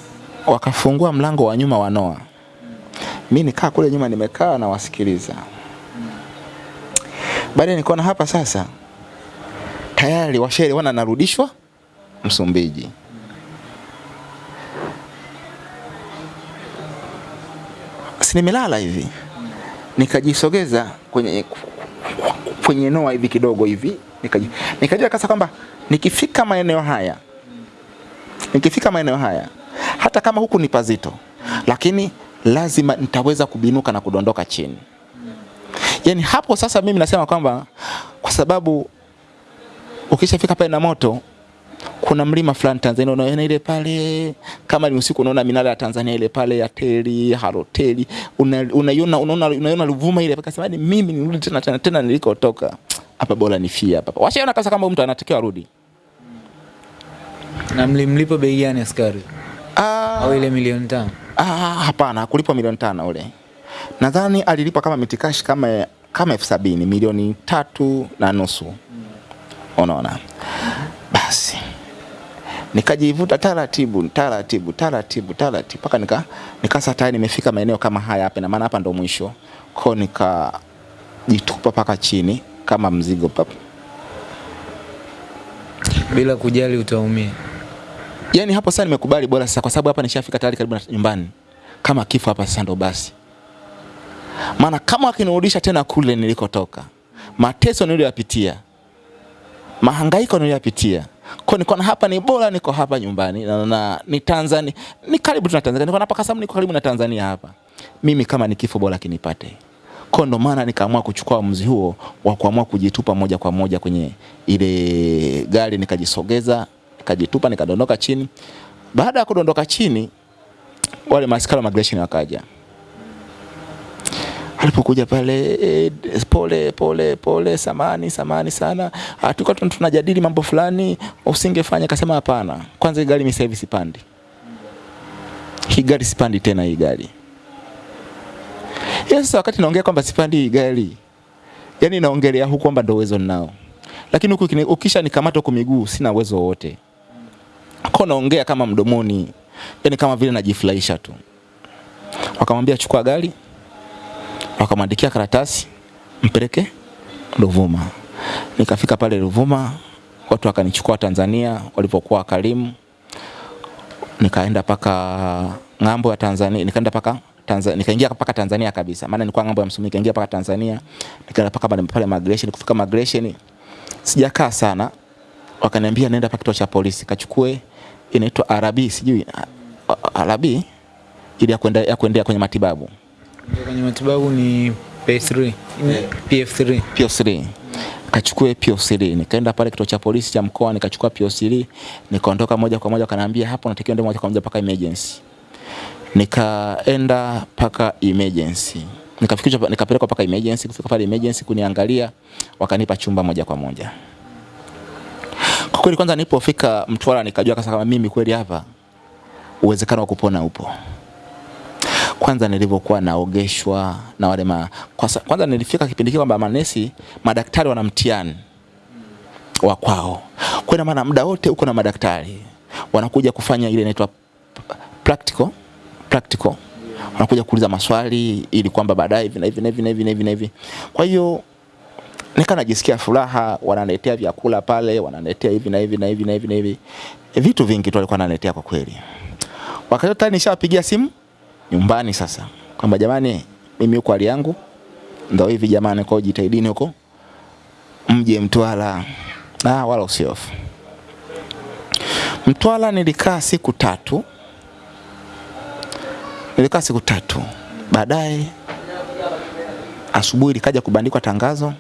wakafungua mlango wa nyuma wa Noa. Mi nikaa kule nyuma nimekaa na wasikiliza. Baadaye nikaona hapa sasa tayari washaelewana wana narudishwa Msumbiji. Si nimelala hivi, nikajisogeza kwenye kwenye Noa hivi kidogo hivi, nikajua kasa kwamba nikifika maeneo haya nikifika maeneo haya hata kama huku ni pazito, lakini lazima nitaweza kubinuka na kudondoka chini. yani hapo sasa mimi nasema kwamba kwa sababu ukishafika pale na moto kuna mlima fulani Tanzania unaona ile pale, kama ni usiku unaona minara ya Tanzania ile pale ya teli haroteli, unaiona una, unaona unaiona Ruvuma ile, akasema ni mimi nirudi tena tena tena nilikotoka hapa, bora nifie hapa. Washaona kasa kama mtu anatakiwa arudi. Na mlimlipa bei gani askari? Ah, Au ile milioni tano? Ah, hapana, kulipwa milioni tano ule. Nadhani alilipwa kama mitikashi kama kama elfu sabini milioni tatu na nusu. Unaona? Basi nikajivuta taratibu taratibu taratibu taratibu mpaka nika nikasa tayari nimefika maeneo kama haya hapa, na maana hapa ndo mwisho ko nikajitupa mpaka chini kama mzigo papa, Bila kujali utaumia. Yani hapo sasa nimekubali bora sasa, kwa sababu hapa nishafika tayari karibu na nyumbani. Kama kifo hapa sasa ndo basi, maana kama akinirudisha tena kule nilikotoka, mateso niliyoyapitia, mahangaiko niliyoyapitia, kwa niko na hapa ni bora niko hapa nyumbani na, na ni Tanzania, ni karibu tuna Tanzania, niko hapa Kasamu, niko karibu na Tanzania hapa. Mimi kama ni kifo bora kinipate. Kwa ndo maana nikaamua kuchukua uamuzi huo wa kuamua kujitupa moja kwa moja kwenye ile gari, nikajisogeza, nikajitupa, nikadondoka chini. Baada ya kudondoka chini, wale maaskari wa migration wakaja. Alipokuja pale eh, pole pole pole, samani samani sana, Ah, tulikuwa tunajadili mambo fulani, usingefanya. Akasema hapana, kwanza hii gari mimi sasa hivi sipandi, hii gari sipandi tena hii gari. yes. sasa wakati naongea kwamba sipandi hii gari, yani naongelea huku kwamba ndo uwezo ninao, lakini huku ukisha nikamata huku miguu sina uwezo wote, kwa naongea kama mdomoni, yani kama vile najifurahisha tu. Wakamwambia chukua gari, wakamwandikia karatasi mpeleke Ruvuma. Nikafika pale Ruvuma, watu wakanichukua Tanzania walipokuwa karimu nikaenda paka ng'ambo ya Tanzania, nikaenda paka Tanzania, nikaingia paka Tanzania kabisa, maana nilikuwa ng'ambo ya Msumbiji, nikaingia paka Tanzania, nikaenda paka pale migration. Kufika migration sijakaa sana, wakaniambia nenda paka kituo cha polisi kachukue, inaitwa Arabi, sijui Arabi ili ya kuendea kwenye matibabu Kwenye matibabu ni P3, PF3. PF3. kachukue PO3 nikaenda pale kituo cha polisi cha mkoa nikachukua PO3 nikaondoka moja kwa moja wakaniambia hapo natakiwa ndio moja kwa moja paka emergency. Nikaenda paka emergency. Nikafikishwa nikapelekwa paka emergency. Kufika pale emergency kuniangalia wakanipa chumba moja kwa moja. Kwa kweli kwanza nilipofika Mtwara nikajua kasa kama mimi kweli hapa uwezekano wa kupona upo kwanza nilivyokuwa naogeshwa na wale ma, kwanza, kwanza nilifika kipindi kile kwamba manesi madaktari wana mtihani wa kwao. Kwa ina maana muda wote uko na madaktari wanakuja kufanya ile inaitwa practical practical, wanakuja kuuliza maswali ili kwamba baadaye hivi na hivi na hivi na hivi na hivi. Kwa hiyo nika najisikia furaha, wananiletea vyakula pale, wananiletea hivi na hivi na hivi na hivi na hivi, vitu vingi tu walikuwa wananiletea kwa kweli. Wakati tayari nishawapigia simu nyumbani sasa kwamba jamani, mimi huko hali yangu ndio hivi jamani, kwa jitahidini huko mje Mtwara. Ah, wala usiofu. mtwala nilikaa siku tatu, nilikaa siku tatu. Baadaye asubuhi likaja kubandikwa tangazo,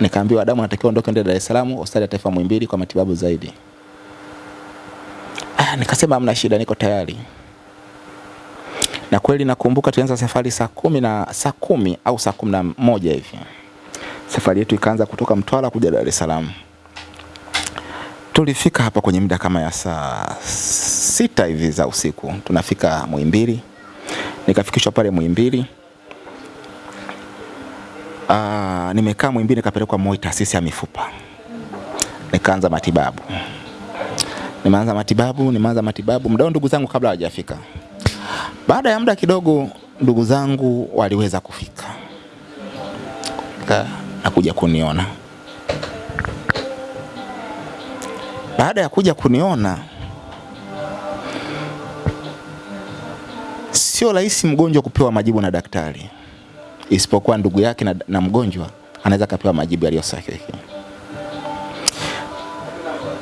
nikaambiwa Adamu anatakiwa ondoke ende Dar es Salaam hospitali ya taifa Muhimbili kwa matibabu zaidi. Ah, nikasema hamna shida, niko tayari. Na kweli nakumbuka tulianza safari saa kumi na saa kumi au saa kumi na moja hivi. Safari yetu ikaanza kutoka Mtwara kuja Dar es Salaam. Tulifika hapa kwenye muda kama ya saa sita hivi za usiku, tunafika Muhimbili. Nikafikishwa pale Muhimbili. Ah, nimekaa Muhimbili nikapelekwa Moi taasisi ya mifupa. Nikaanza matibabu. Nimeanza matibabu, nimeanza matibabu mdao, ndugu zangu kabla hawajafika. Baada ya muda kidogo ndugu zangu waliweza kufika. Ka, na kuja kuniona. Baada ya kuja kuniona sio rahisi mgonjwa kupewa majibu na daktari isipokuwa ndugu yake na, na mgonjwa anaweza kapewa majibu yaliyo sahihi.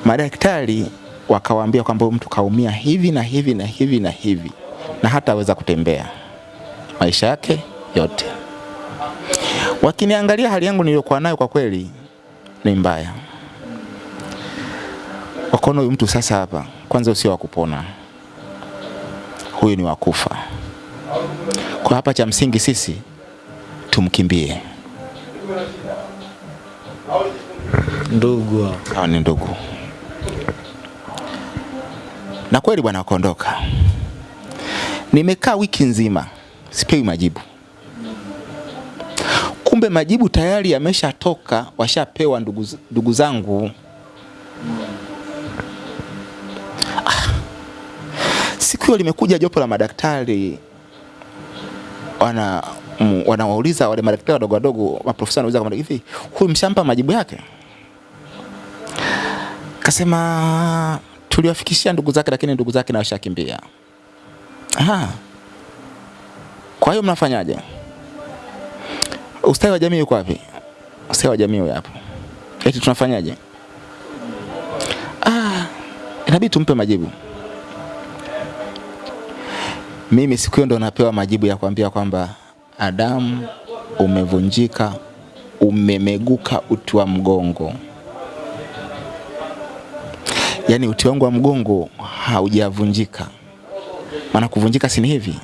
Madaktari wakawaambia kwamba mtu kaumia hivi na hivi na hivi na hivi na hata aweza kutembea maisha yake yote. Wakiniangalia hali yangu niliyokuwa nayo, kwa kweli ni mbaya. Wakaona huyu mtu sasa hapa, kwanza usio wa kupona, huyu ni wakufa. Kwa hapa cha msingi sisi tumkimbie. Ndugu hao. Ni ndugu, na kweli bwana, wakaondoka. Nimekaa wiki nzima sipewi majibu. Kumbe majibu tayari yameshatoka, washapewa ndugu, ndugu zangu. Ah. Siku hiyo limekuja jopo la madaktari wana mm, wanawauliza wale madaktari wadogo wadogo, maprofesa wanauliza kama hivi, huyu mshampa majibu yake? Kasema tuliwafikishia ndugu zake, lakini ndugu zake na washakimbia. Aha. Kwa hiyo mnafanyaje? Ustawi wa jamii uko wapi? Ustawi wa jamii huyo hapo. Eti tunafanyaje? Ah, inabidi tumpe majibu. Mimi siku hiyo ndo napewa majibu ya kuambia kwamba Adamu, umevunjika, umemeguka uti wa mgongo. Yaani uti wangu wa mgongo haujavunjika. Maana kuvunjika si hivi?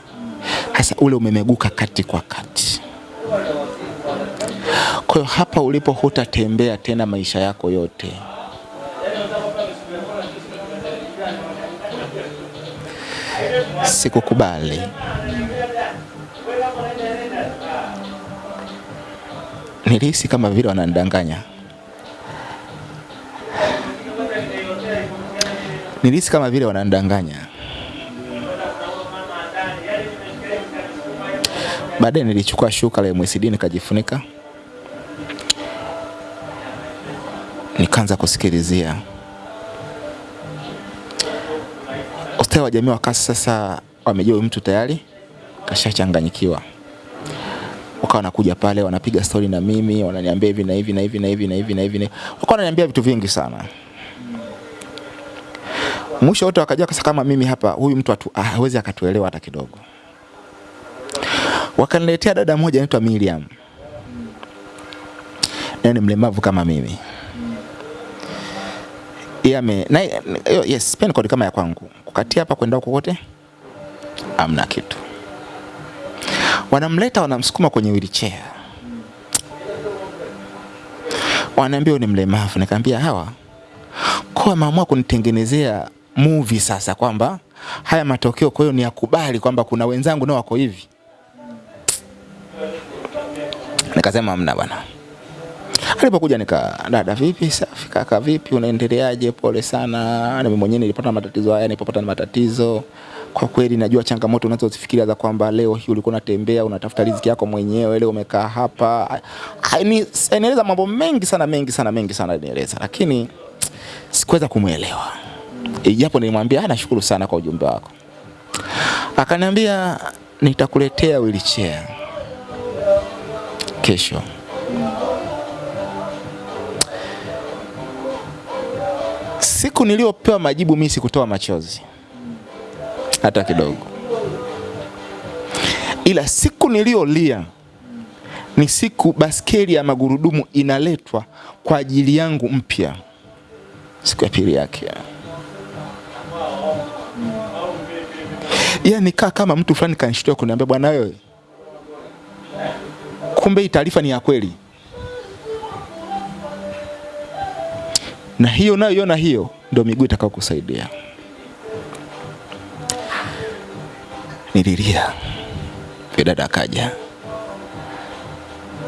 Hasa ule umemeguka kati kwa kati. Kwa hapa ulipo hutatembea tena maisha yako yote. Sikukubali. Nilihisi kama vile wananidanganya. Nilihisi kama vile wananidanganya. Baadaye nilichukua shuka la MSD nikajifunika, nikaanza kusikilizia. Ustawi wa jamii wakasi sasa wamejua mtu tayari kashachanganyikiwa, wakawa wanakuja pale wanapiga stori na mimi, wananiambia hivi na hivi na hivi na hivi na hivi na hivi, wakawa wananiambia vitu vingi sana. Mwisho wote wakajua kasa kama mimi hapa, huyu mtu hawezi akatuelewa hata kidogo wakaniletea dada moja anaitwa Miriam, naye ni mlemavu kama mimi. Yeye ame na yes, pen code kama ya kwangu, kukatia hapa kwenda huko kote amna kitu. Wanamleta wanamsukuma kwenye wheelchair, wanaambia ni mlemavu. Nikamwambia hawa kwa wameamua kunitengenezea movie sasa, kwamba haya matokeo, kwa hiyo ni yakubali kwamba kuna wenzangu nao wako hivi. Nikasema hamna bwana. Alipokuja nika dada, vipi safi kaka, vipi unaendeleaje? Pole sana, na mimi mwenyewe nilipata matatizo haya, nilipopata matatizo kwa kweli najua changamoto unazozifikiria za kwamba leo hii ulikuwa unatembea unatafuta riziki yako mwenyewe, leo umekaa hapa. Nieleza mambo mengi sana mengi sana mengi sana anaeleza, lakini sikuweza kumwelewa, japo nilimwambia "Ah, nashukuru sana kwa ujumbe wako. Akaniambia nitakuletea wheelchair kesho. Siku niliyopewa majibu mimi sikutoa machozi hata kidogo, ila siku niliyolia ni siku baskeli ya magurudumu inaletwa kwa ajili yangu mpya, siku ya pili yake. yani nikaa kama mtu fulani kanishtua kuniambia, bwana wewe, kumbe hii taarifa ni ya kweli. na hiyo nayoiona hiyo ndio miguu itakayokusaidia. Nililia, yule dada akaja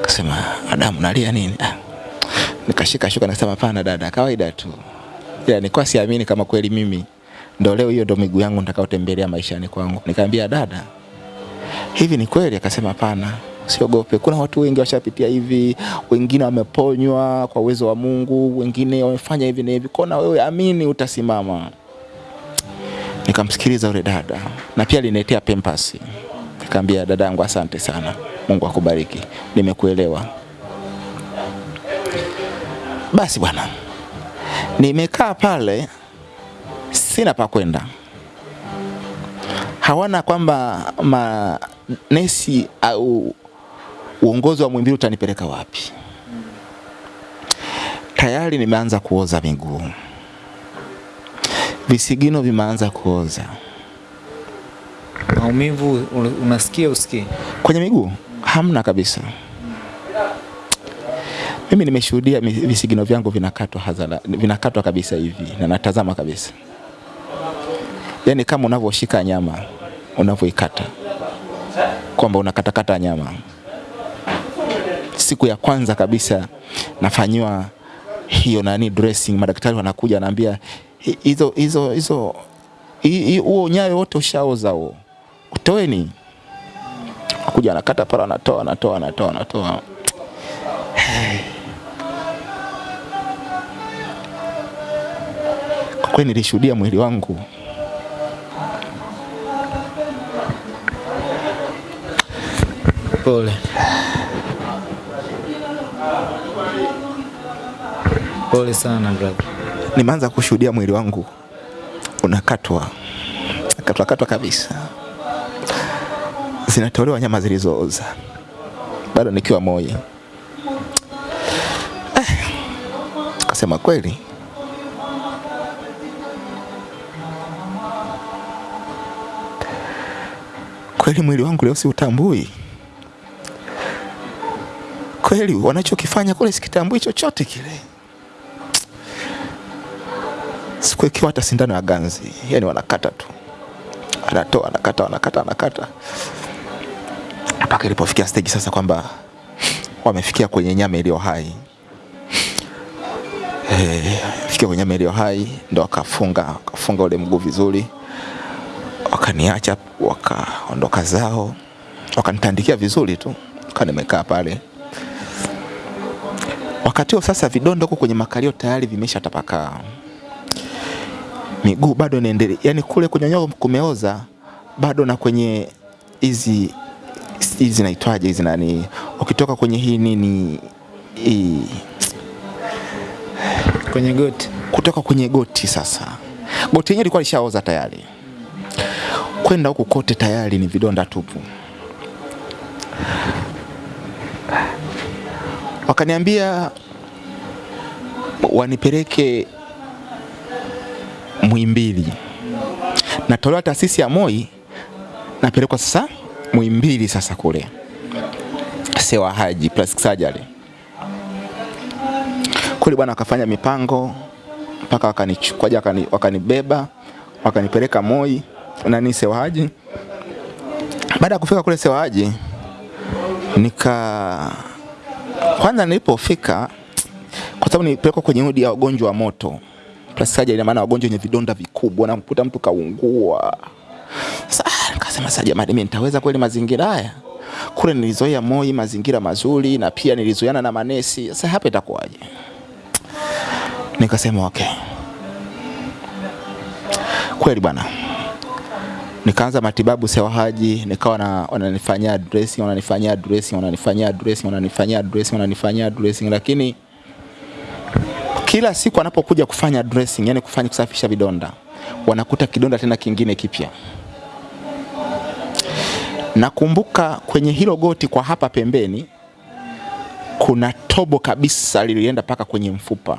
akasema, Adamu, nalia nini? Ah, nikashika shuka nasema, hapana dada, kawaida tu, ila nilikuwa siamini kama kweli mimi ndo leo hiyo ndo miguu yangu nitakayotembelea maishani kwangu. Nikamwambia dada, hivi ni kweli? Akasema hapana, usiogope. Kuna watu wengi washapitia hivi, wengine wameponywa kwa uwezo wa Mungu, wengine wamefanya hivi na hivi. Kona wewe amini, utasimama. Nikamsikiliza yule dada na pia aliniletea pempasi. Nikamwambia dadangu, asante sana, Mungu akubariki, nimekuelewa. Basi bwana, nimekaa pale, sina pa kwenda hawana kwamba manesi au uongozi wa Muhimbili utanipeleka wapi. Tayari nimeanza kuoza miguu, visigino vimeanza kuoza Maumivu un- unasikia usikii? kwenye miguu, hamna kabisa. Mimi nimeshuhudia visigino vyangu vinakatwa hadhara, vinakatwa kabisa hivi na natazama kabisa, yaani kama unavyoshika nyama unavyoikata, kwamba unakatakata nyama. Siku ya kwanza kabisa nafanyiwa hiyo nani dressing, madaktari wanakuja wanaambia "Hi- hizo hizo hizo hi- hi- huo nyayo wote ushaoza huo, utoeni. Kuja anakata pale, anatoa anatoa anatoa anatoa. Kwa kweli nilishuhudia mwili wangu Pole. Pole sana brother. nimeanza kushuhudia mwili wangu unakatwa. Katwa katwa kabisa, zinatolewa nyama zilizooza, bado nikiwa moyo. Eh, kasema kweli. Kweli, mwili wangu leo si utambui. Kweli, wanachokifanya kule sikitambui chochote kile sikuwekewa hata sindano ya ganzi, yani wanakata tu, anatoa anakata, anakata, anakata mpaka ilipofikia stage sasa kwamba wamefikia kwenye nyama iliyo hai. Eh, fikia kwenye nyama iliyo hai ndo wakafunga wakafunga ule mguu vizuri, wakaniacha wakaondoka zao, wakanitandikia vizuri tu, kaa nimekaa pale. Wakati huo sasa vidonda huko kwenye makalio tayari vimesha tapakaa miguu bado inaendelea, yani kule kwenye nyoyo kumeoza bado, na kwenye hizi hizi zinaitwaje hizi nani, ukitoka kwenye hii nini hii, Kwenye goti. kutoka kwenye goti sasa, goti yenyewe ilikuwa lishaoza tayari, kwenda huku kote tayari ni vidonda tupu. Wakaniambia wanipeleke Muhimbili, natolewa taasisi ya Moi, napelekwa sasa Muhimbili, sasa kule. Sewa Haji plastic surgery. Kule bwana, wakafanya mipango mpaka wakanichukua wakani, wakanibeba wakanipeleka Moi nani Sewa Haji. Baada ya kufika kule Sewa Haji nika kwanza, nilipofika kwa sababu nilipelekwa kwenye wodi ya wagonjwa wa moto plastic surgery, ina maana wagonjwa wenye vidonda vikubwa, na mkuta mtu kaungua Sasa Nikasema sasa, jamani, mimi nitaweza kweli mazingira haya? Kule nilizoea Moi, mazingira mazuri, na pia nilizoeana na manesi. Sasa hapa itakuwaje? Nikasema okay, kweli bwana. Nikaanza matibabu Sewa Haji, nikawa na wananifanyia dressing, wananifanyia dressing, wananifanyia dressing, wananifanyia dressing, wananifanyia dressing, lakini kila siku anapokuja kufanya dressing, yani kufanya kusafisha vidonda, wanakuta kidonda tena kingine kipya. Nakumbuka kwenye hilo goti kwa hapa pembeni kuna tobo kabisa lilienda paka kwenye mfupa,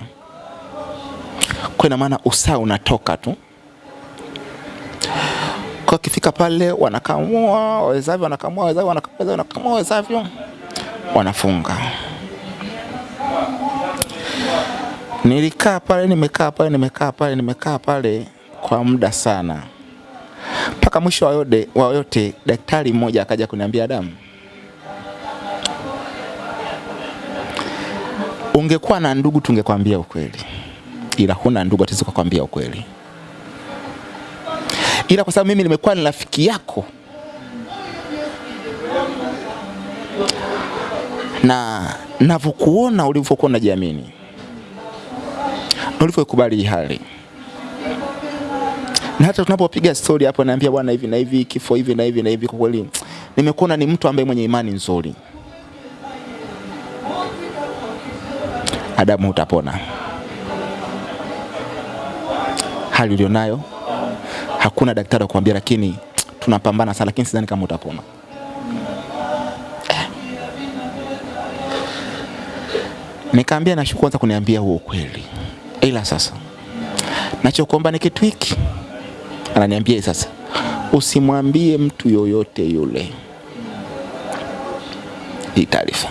kwa ina maana usaa unatoka tu. Kwa kifika pale wanakamua wazazi wanakamua wawezavyo, wanakamua wawezavyo, wanafunga. Nilikaa pale, nimekaa pale, nimekaa pale, nimekaa pale kwa muda sana, mpaka mwisho wa yote, wa yote daktari mmoja akaja kuniambia, damu ungekuwa na ndugu tungekwambia ukweli, ila huna ndugu, hatuwezi kukwambia ukweli. Ila kwa sababu mimi nimekuwa ni rafiki yako na navyokuona ulivyokuwa unajiamini na ulivyokubali hali, na hata tunapopiga story hapo, naambia bwana, hivi na hivi, kifo hivi na hivi na hivi, kwa kweli nimekuona ni mtu ambaye mwenye imani nzuri. Adamu, utapona. Hali ulionayo hakuna daktari kuambia, lakini tunapambana sana, lakini sidhani kama utapona. Nikaambia nashukuru kwanza kuniambia huo ukweli, ila sasa nachokuomba ni kitu hiki. Ananiambia sasa, usimwambie mtu yoyote yule hii taarifa.